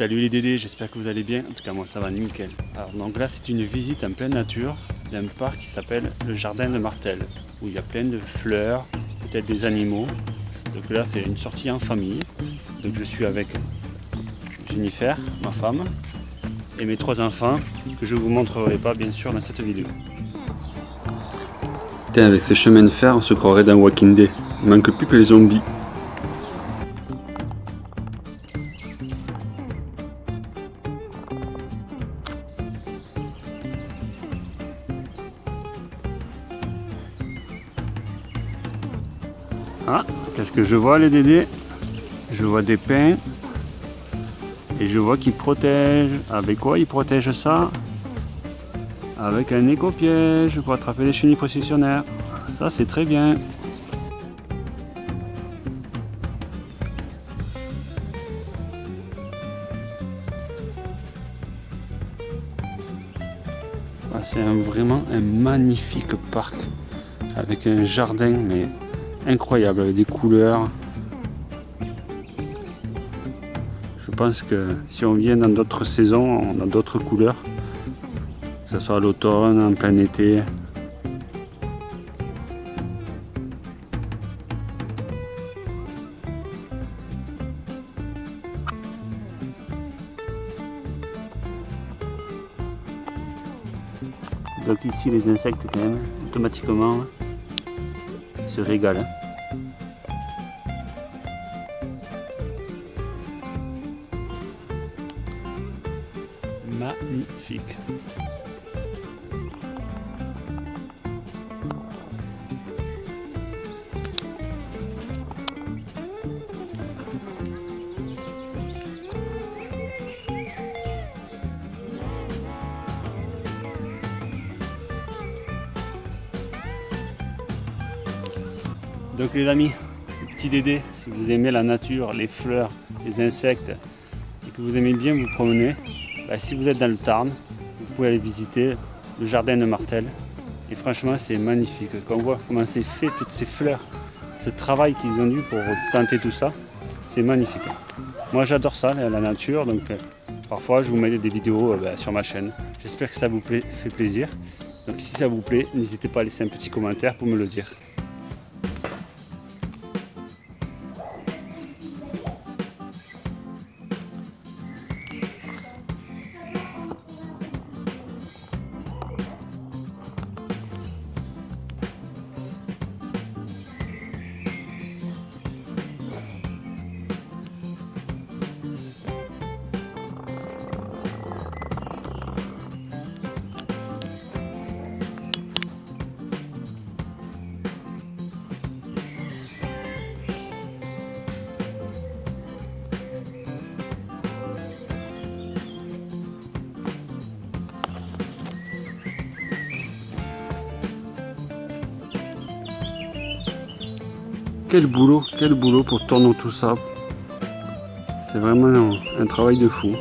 Salut les Dédés, j'espère que vous allez bien. En tout cas, moi ça va nickel. Alors, donc là, c'est une visite en pleine nature d'un parc qui s'appelle le Jardin de Martel, où il y a plein de fleurs, peut-être des animaux. Donc là, c'est une sortie en famille. Donc je suis avec Jennifer, ma femme, et mes trois enfants, que je vous montrerai pas bien sûr dans cette vidéo. Putain, avec ces chemins de fer, on se croirait dans Walking Dead. Il manque plus que les zombies. Qu'est-ce que je vois les dédés? Je vois des pins. Et je vois qu'ils protègent. Avec quoi ils protègent ça? Avec un éco-piège pour attraper les chenilles processionnaires. Ça c'est très bien. Ah, c'est vraiment un magnifique parc avec un jardin mais incroyable avec des couleurs. Je pense que si on vient dans d'autres saisons, on a d'autres couleurs, que ce soit à l'automne, en plein été. Donc ici les insectes quand même, automatiquement, se régalent. Magnifique. Donc les amis, petit Dédé, si vous aimez la nature, les fleurs, les insectes et que vous aimez bien vous promener, bah, si vous êtes dans le Tarn, vous pouvez aller visiter le jardin de Martel. Et franchement c'est magnifique, quand on voit comment c'est fait, toutes ces fleurs, ce travail qu'ils ont dû pour planter tout ça, c'est magnifique. Moi j'adore ça, la nature, donc euh, parfois je vous mets des vidéos euh, bah, sur ma chaîne. J'espère que ça vous plaît, fait plaisir. Donc si ça vous plaît, n'hésitez pas à laisser un petit commentaire pour me le dire. Quel boulot, quel boulot pour tourner tout ça. C'est vraiment un, travail de fou.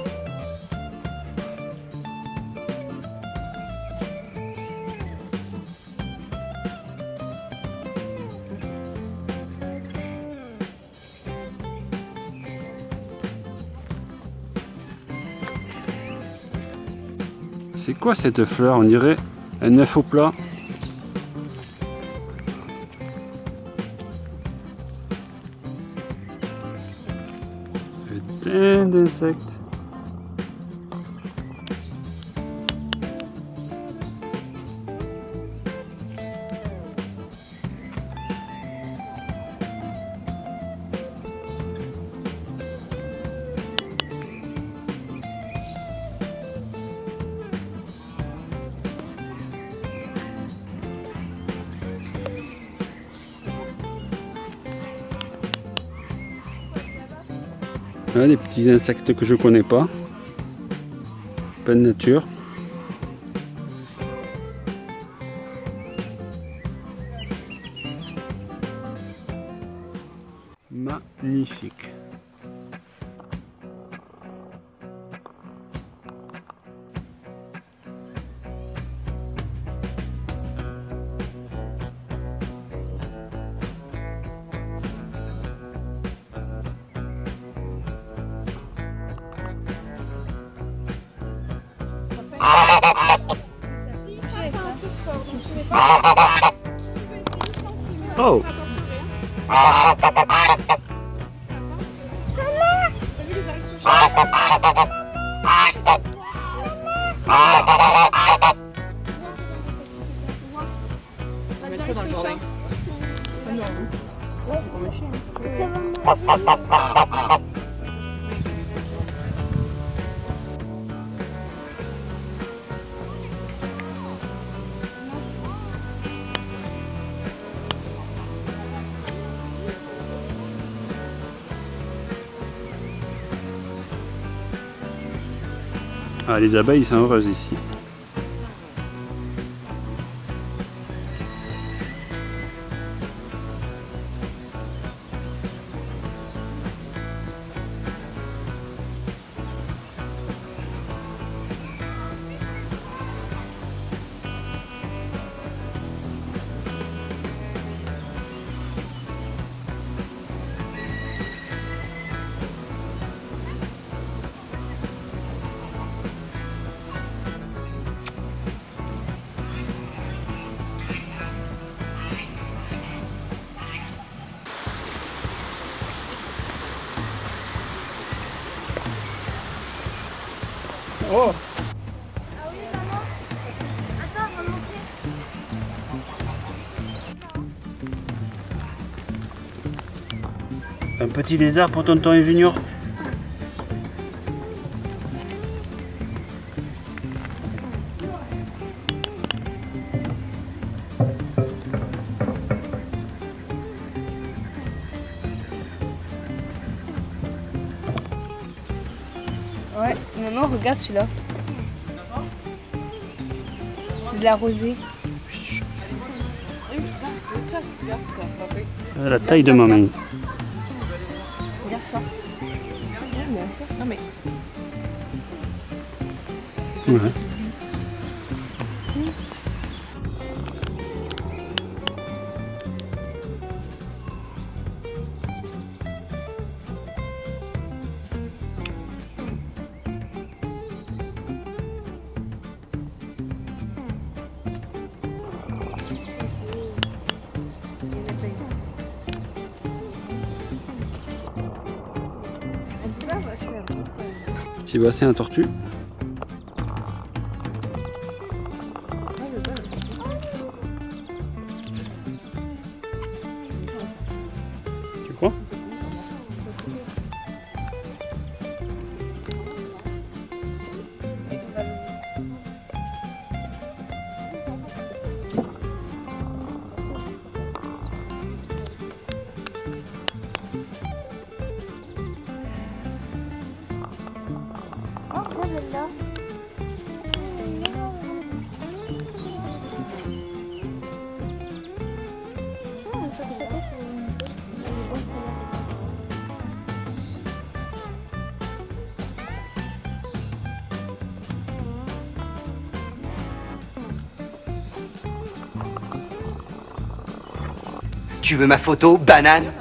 C'est quoi cette fleur? On dirait un œuf au plat. Plein des petits insectes que je connais pas. Pleine nature. Magnifique. Ah, les abeilles sont heureuses ici. Oh Ah oui, maman Attends, on va monter. Un petit lézard pour tonton et Junior. Ouais, maman, regarde celui-là. C'est de la rosée. Ah, La taille de ma main. Regarde ça. Non mais Ouais. Petit bassin à tortue. Tu crois? Tu veux ma photo, banane?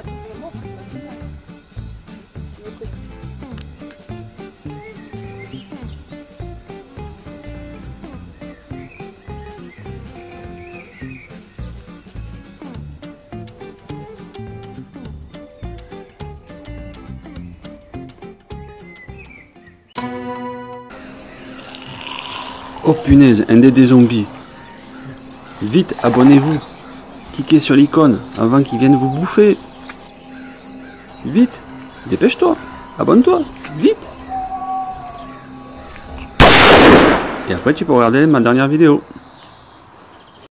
Oh punaise, un des zombies. Vite, abonnez-vous. Cliquez sur l'icône avant qu'ils viennent vous bouffer. Vite, dépêche-toi. Abonne-toi, vite. Et après tu peux regarder ma dernière vidéo.